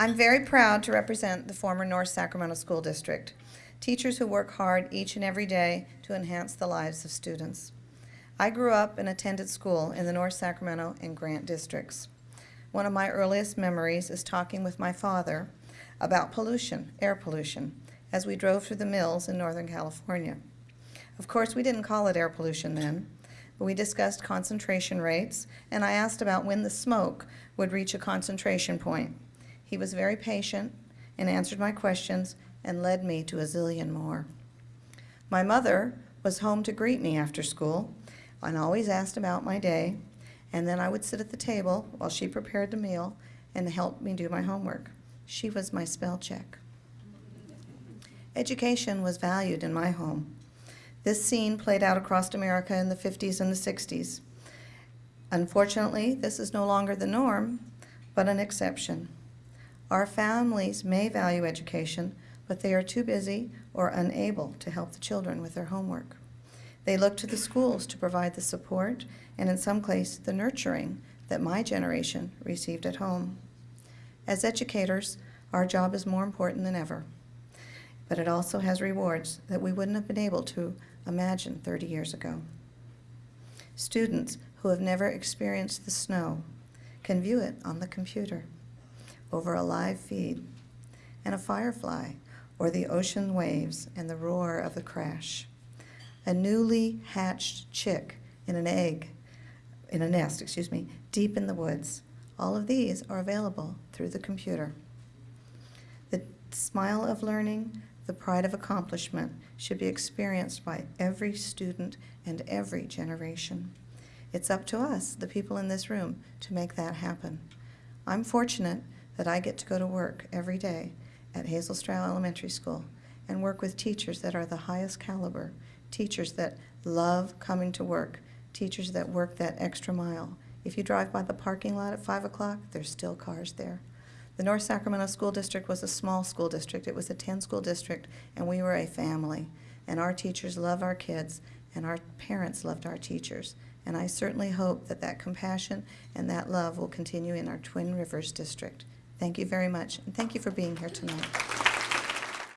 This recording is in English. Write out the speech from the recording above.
I'm very proud to represent the former North Sacramento School District, teachers who work hard each and every day to enhance the lives of students. I grew up and attended school in the North Sacramento and Grant districts. One of my earliest memories is talking with my father about pollution, air pollution, as we drove through the mills in Northern California. Of course, we didn't call it air pollution then, but we discussed concentration rates, and I asked about when the smoke would reach a concentration point. He was very patient and answered my questions and led me to a zillion more. My mother was home to greet me after school and always asked about my day, and then I would sit at the table while she prepared the meal and helped me do my homework. She was my spell check. Education was valued in my home. This scene played out across America in the 50s and the 60s. Unfortunately, this is no longer the norm, but an exception. Our families may value education, but they are too busy or unable to help the children with their homework. They look to the schools to provide the support and in some cases the nurturing that my generation received at home. As educators, our job is more important than ever, but it also has rewards that we wouldn't have been able to imagine 30 years ago. Students who have never experienced the snow can view it on the computer over a live feed, and a firefly or the ocean waves and the roar of the crash. A newly hatched chick in an egg, in a nest, excuse me, deep in the woods. All of these are available through the computer. The smile of learning, the pride of accomplishment should be experienced by every student and every generation. It's up to us, the people in this room, to make that happen. I'm fortunate that I get to go to work every day at Hazel Strauch Elementary School and work with teachers that are the highest caliber, teachers that love coming to work, teachers that work that extra mile. If you drive by the parking lot at 5 o'clock, there's still cars there. The North Sacramento School District was a small school district. It was a 10-school district, and we were a family. And our teachers love our kids, and our parents loved our teachers. And I certainly hope that that compassion and that love will continue in our Twin Rivers District. Thank you very much, and thank you for being here tonight.